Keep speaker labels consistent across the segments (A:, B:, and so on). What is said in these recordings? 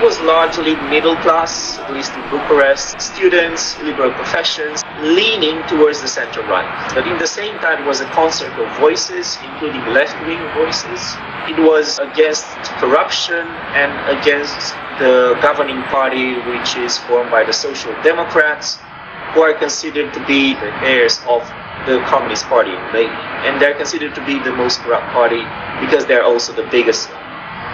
A: was largely middle class, at least in Bucharest, students, liberal professions, leaning towards the center right. But in the same time, it was a concert of voices, including left-wing voices. It was against corruption and against the governing party, which is formed by the Social Democrats, who are considered to be the heirs of the Communist Party, and they're considered to be the most corrupt party because they're also the biggest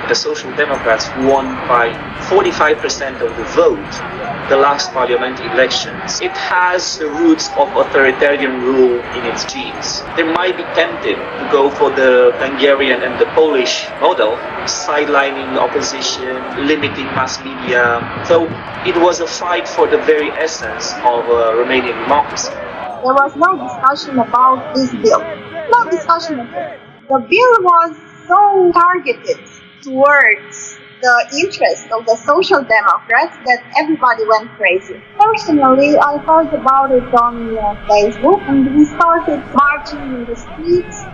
A: the Social Democrats won by 45% of the vote the last parliament elections. It has the roots of authoritarian rule in its genes. They might be tempted to go for the Hungarian and the Polish model, sidelining opposition, limiting mass media. So it was a fight for the very essence of uh, Romanian democracy.
B: There was no discussion about this bill. No discussion at all. The bill was so targeted towards the interest of the social democrats that everybody went crazy. Personally, I heard about it on uh, Facebook and we started marching in the streets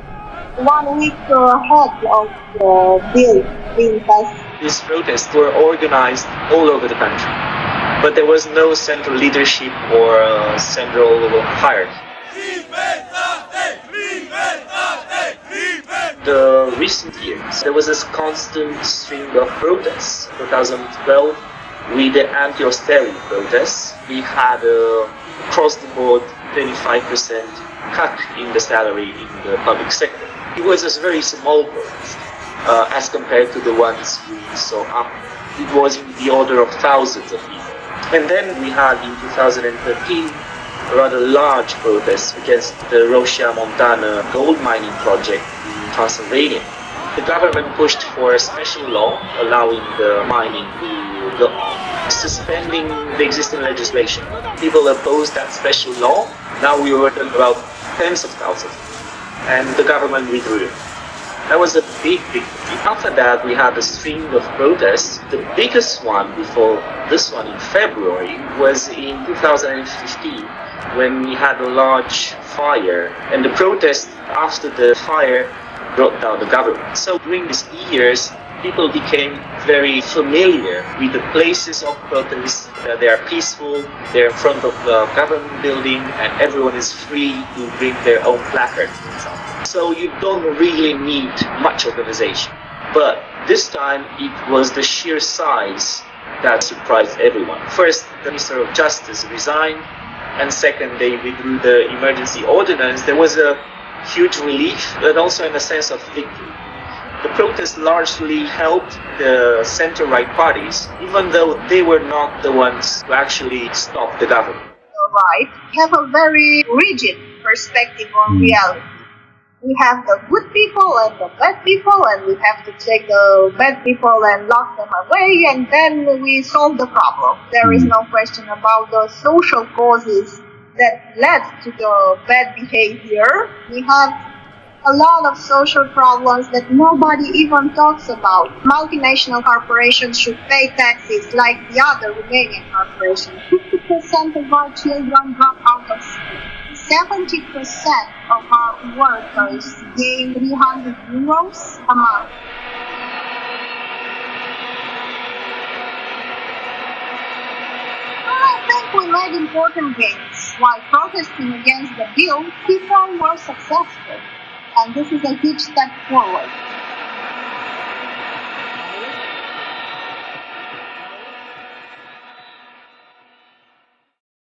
B: one week ahead of the bill being passed.
A: These protests were organized all over the country, but there was no central leadership or uh, central hierarchy. The recent years, there was this constant stream of protests. 2012, with the anti-austerity protests, we had a across-the-board 25% cut in the salary in the public sector. It was a very small protest uh, as compared to the ones we saw up. It was in the order of thousands of people. And then we had in 2013 a rather large protest against the Roșia Montană gold mining project Transylvania. The government pushed for a special law allowing the mining to go on, suspending the existing legislation. People opposed that special law. Now we were talking about tens of thousands, and the government withdrew. That was a big, big thing. After that, we had a string of protests. The biggest one before this one in February was in 2015 when we had a large fire. And the protest after the fire brought down the government. So during these years, people became very familiar with the places of protest. Uh, they are peaceful, they're in front of the government building, and everyone is free to bring their own placards. So you don't really need much organization. But this time, it was the sheer size that surprised everyone. First, the Minister of Justice resigned, and second, they withdrew the emergency ordinance. There was a huge relief, but also in a sense of victory. The protests largely helped the center-right parties, even though they were not the ones who actually stopped the government.
B: The right have a very rigid perspective on hmm. reality. We have the good people and the bad people, and we have to take the bad people and lock them away, and then we solve the problem. There is hmm. no question about the social causes that led to the bad behavior. We have a lot of social problems that nobody even talks about. Multinational corporations should pay taxes like the other Romanian corporations. 50% of our children drop out of school. 70% of our workers gain 300 euros a month. I think we made important gains. While protesting against the bill, people were successful. And this is a huge step forward.